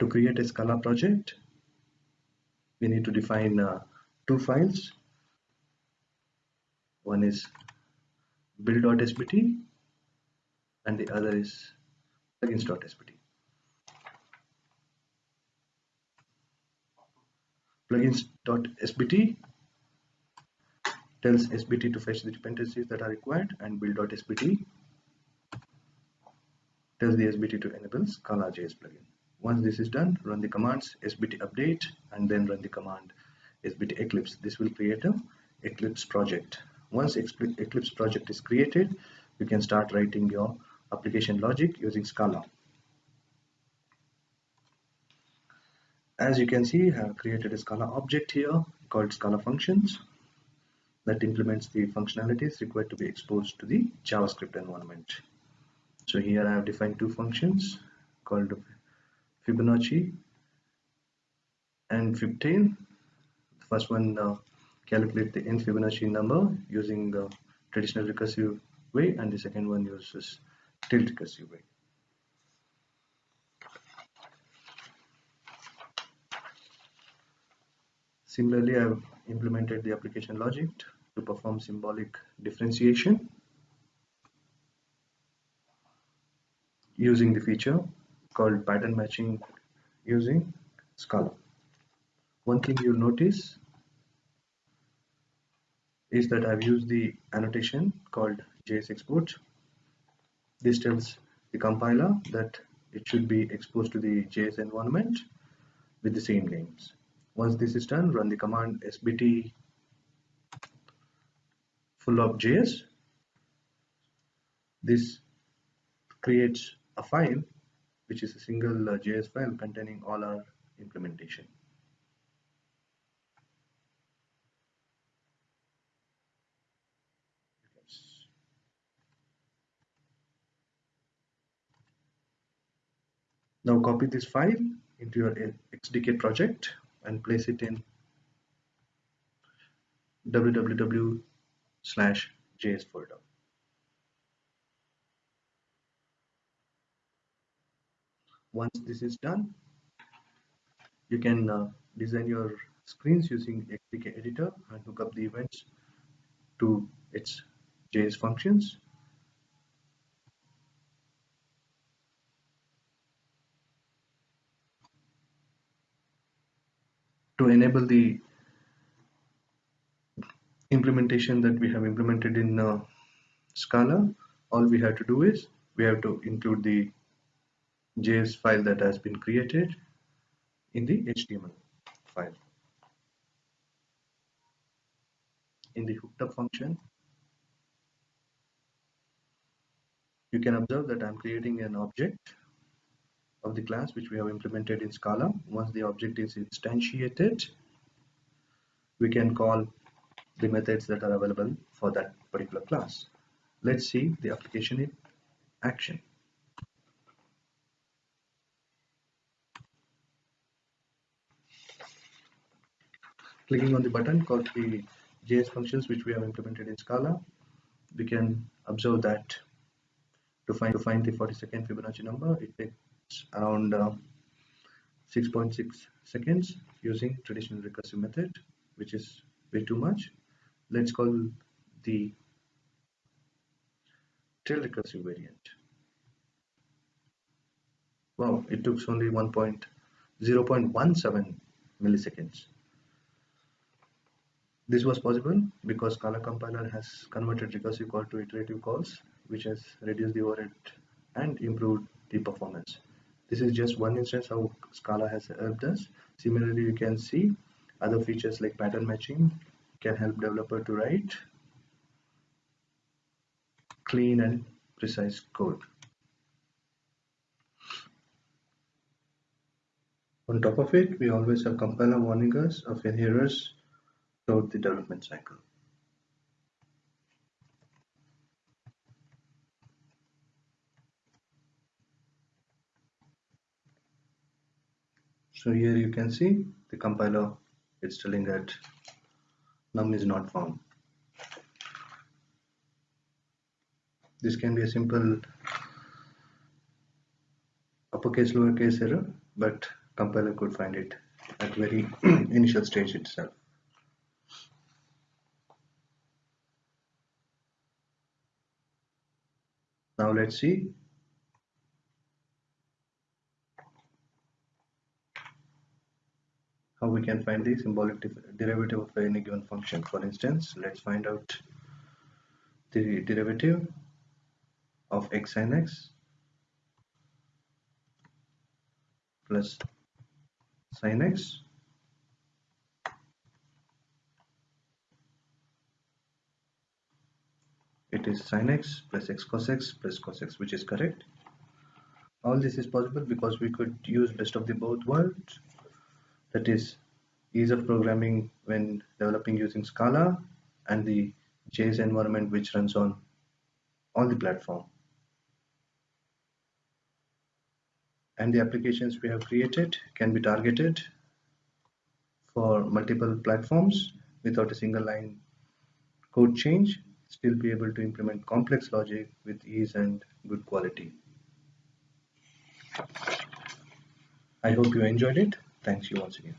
To create a Scala project, we need to define uh, two files. One is build.sbt and the other is plugins.sbt. Plugins.sbt tells SBT to fetch the dependencies that are required and build.sbt tells the SBT to enable Scala.js plugin. Once this is done, run the commands sbt update and then run the command sbt eclipse. This will create a Eclipse project. Once Eclipse project is created, you can start writing your application logic using Scala. As you can see, I have created a Scala object here called Scala functions that implements the functionalities required to be exposed to the JavaScript environment. So here I have defined two functions called Fibonacci and Fibtail. The first one uh, calculate the n Fibonacci number using the traditional recursive way and the second one uses tail recursive way. Similarly, I have implemented the application logic to perform symbolic differentiation using the feature called pattern matching using Scala. One thing you'll notice is that I've used the annotation called JS export. This tells the compiler that it should be exposed to the JS environment with the same names. Once this is done, run the command sbt fullOptJS. This creates a file which is a single uh, JS file containing all our implementation. Now copy this file into your XDK project and place it in www slash js folder. Once this is done you can uh, design your screens using XDK editor and hook up the events to its JS functions. To enable the implementation that we have implemented in uh, Scala all we have to do is we have to include the JS file that has been created in the HTML file. In the hooked up function, you can observe that I'm creating an object of the class which we have implemented in Scala. Once the object is instantiated, we can call the methods that are available for that particular class. Let's see the application in action. Clicking on the button called the JS functions which we have implemented in Scala, we can observe that to find to find the 42nd Fibonacci number, it takes around 6.6 uh, seconds using traditional recursive method, which is way too much. Let's call the tail recursive variant. Wow, it took only 1.0.17 milliseconds. This was possible because Scala compiler has converted recursive call to iterative calls, which has reduced the overhead and improved the performance. This is just one instance how Scala has helped us. Similarly, you can see other features like pattern matching can help developer to write clean and precise code. On top of it, we always have compiler warning us of errors throughout the development cycle. So here you can see the compiler it's telling that num is not found. This can be a simple uppercase lowercase error but compiler could find it at very initial stage itself. Now let's see how we can find the symbolic derivative of any given function. For instance, let's find out the derivative of x sin x plus sin x it is sin x plus x cos x plus cos x which is correct. All this is possible because we could use best of the both worlds. That is ease of programming when developing using Scala and the JS environment which runs on all the platform. And the applications we have created can be targeted for multiple platforms without a single line code change, still be able to implement complex logic with ease and good quality. I hope you enjoyed it. Thanks you once again.